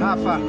Rafa.